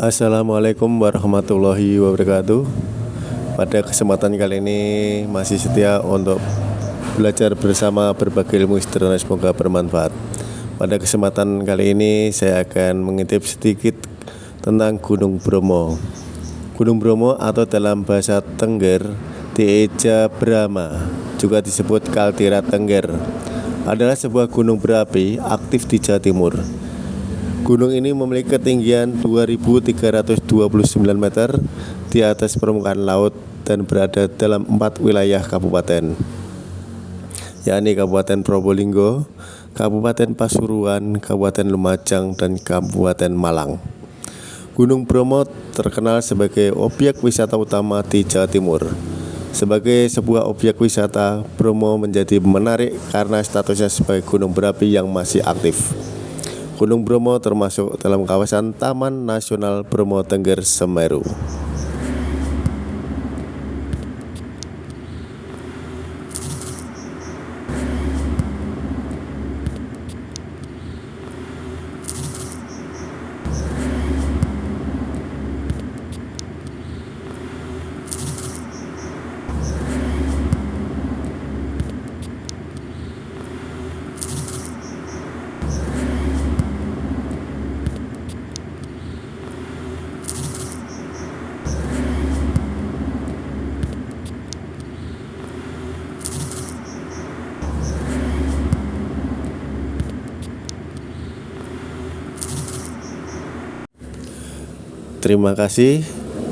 Assalamualaikum warahmatullahi wabarakatuh. Pada kesempatan kali ini masih setia untuk belajar bersama berbagai ilmu sederhana semoga bermanfaat. Pada kesempatan kali ini saya akan mengintip sedikit tentang Gunung Bromo. Gunung Bromo atau dalam bahasa Tengger Dieja Brahma juga disebut Kaldera Tengger adalah sebuah gunung berapi aktif di Jawa Timur Gunung ini memiliki ketinggian 2329 meter di atas permukaan laut dan berada dalam empat wilayah kabupaten yakni Kabupaten Probolinggo, Kabupaten Pasuruan, Kabupaten Lumajang, dan Kabupaten Malang. Gunung Bromo terkenal sebagai objek wisata utama di Jawa Timur. Sebagai sebuah objek wisata, Bromo menjadi menarik karena statusnya sebagai gunung berapi yang masih aktif. Gunung Bromo termasuk dalam kawasan Taman Nasional Bromo Tengger Semeru. Terima kasih.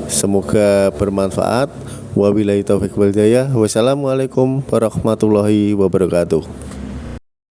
Semoga bermanfaat. Wabillahi taufiq wal hidayah. Wassalamualaikum warahmatullahi wabarakatuh.